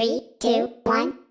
Three, two, one.